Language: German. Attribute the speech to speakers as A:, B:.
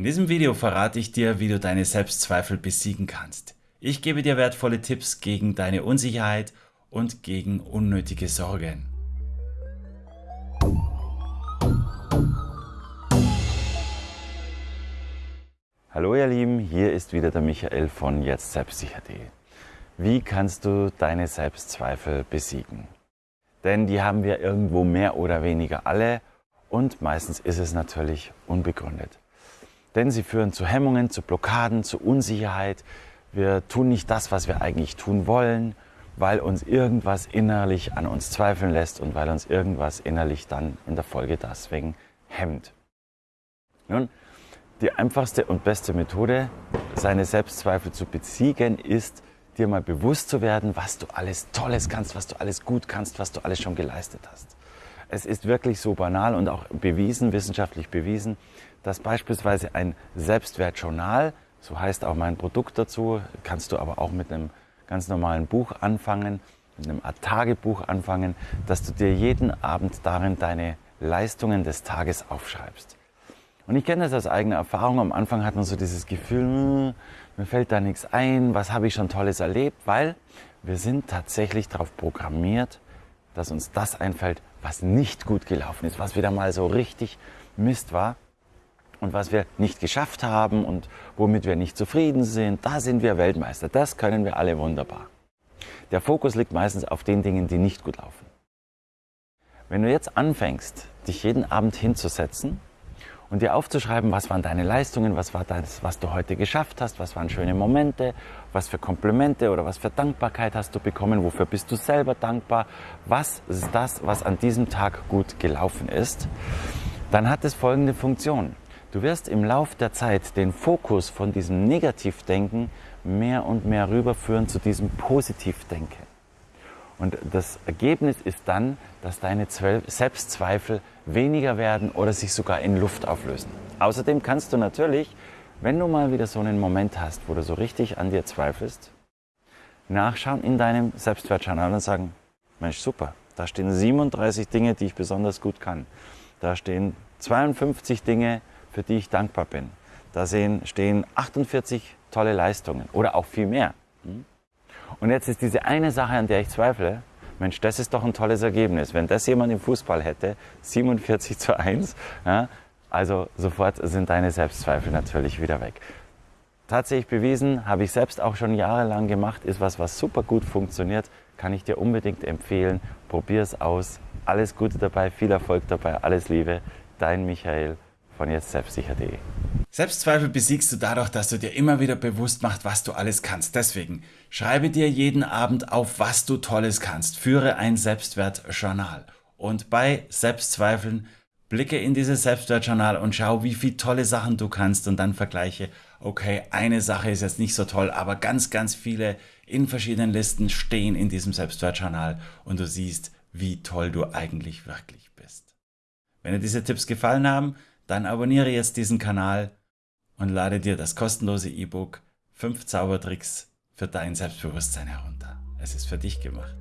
A: In diesem Video verrate ich dir, wie du deine Selbstzweifel besiegen kannst. Ich gebe dir wertvolle Tipps gegen deine Unsicherheit und gegen unnötige Sorgen.
B: Hallo ihr Lieben, hier ist wieder der Michael von jetzt selbstsicher.de. Wie kannst du deine Selbstzweifel besiegen? Denn die haben wir irgendwo mehr oder weniger alle und meistens ist es natürlich unbegründet. Denn sie führen zu Hemmungen, zu Blockaden, zu Unsicherheit. Wir tun nicht das, was wir eigentlich tun wollen, weil uns irgendwas innerlich an uns zweifeln lässt und weil uns irgendwas innerlich dann in der Folge deswegen hemmt. Nun, die einfachste und beste Methode, seine Selbstzweifel zu besiegen, ist, dir mal bewusst zu werden, was du alles Tolles kannst, was du alles gut kannst, was du alles schon geleistet hast. Es ist wirklich so banal und auch bewiesen, wissenschaftlich bewiesen, dass beispielsweise ein Selbstwertjournal, so heißt auch mein Produkt dazu, kannst du aber auch mit einem ganz normalen Buch anfangen, mit einem Art Tagebuch anfangen, dass du dir jeden Abend darin deine Leistungen des Tages aufschreibst. Und ich kenne das aus eigener Erfahrung. Am Anfang hat man so dieses Gefühl, hm, mir fällt da nichts ein, was habe ich schon Tolles erlebt, weil wir sind tatsächlich darauf programmiert, dass uns das einfällt, was nicht gut gelaufen ist, was wieder mal so richtig Mist war und was wir nicht geschafft haben und womit wir nicht zufrieden sind. Da sind wir Weltmeister. Das können wir alle wunderbar. Der Fokus liegt meistens auf den Dingen, die nicht gut laufen. Wenn du jetzt anfängst, dich jeden Abend hinzusetzen und dir aufzuschreiben, was waren deine Leistungen, was war das, was du heute geschafft hast, was waren schöne Momente, was für Komplimente oder was für Dankbarkeit hast du bekommen, wofür bist du selber dankbar, was ist das, was an diesem Tag gut gelaufen ist, dann hat es folgende Funktion. Du wirst im Lauf der Zeit den Fokus von diesem Negativdenken mehr und mehr rüberführen zu diesem Positivdenken. Und das Ergebnis ist dann, dass deine Selbstzweifel weniger werden oder sich sogar in Luft auflösen. Außerdem kannst du natürlich, wenn du mal wieder so einen Moment hast, wo du so richtig an dir zweifelst, nachschauen in deinem Selbstwertjournal und sagen, Mensch, super, da stehen 37 Dinge, die ich besonders gut kann. Da stehen 52 Dinge, für die ich dankbar bin. Da stehen 48 tolle Leistungen oder auch viel mehr. Und jetzt ist diese eine Sache, an der ich zweifle, Mensch, das ist doch ein tolles Ergebnis. Wenn das jemand im Fußball hätte, 47 zu 1, ja, also sofort sind deine Selbstzweifel natürlich wieder weg. Tatsächlich bewiesen, habe ich selbst auch schon jahrelang gemacht, ist was, was super gut funktioniert, kann ich dir unbedingt empfehlen. Probier es aus. Alles Gute dabei, viel Erfolg dabei, alles Liebe. Dein Michael von jetzt selbstsicher.de.
A: Selbstzweifel besiegst du dadurch, dass du dir immer wieder bewusst machst, was du alles kannst. Deswegen schreibe dir jeden Abend auf, was du Tolles kannst. Führe ein Selbstwertjournal. Und bei Selbstzweifeln blicke in dieses Selbstwertjournal und schau, wie viele tolle Sachen du kannst und dann vergleiche, okay, eine Sache ist jetzt nicht so toll, aber ganz, ganz viele in verschiedenen Listen stehen in diesem Selbstwertjournal und du siehst, wie toll du eigentlich wirklich bist. Wenn dir diese Tipps gefallen haben, dann abonniere jetzt diesen Kanal und lade dir das kostenlose E-Book 5 Zaubertricks für dein Selbstbewusstsein herunter. Es ist für dich gemacht.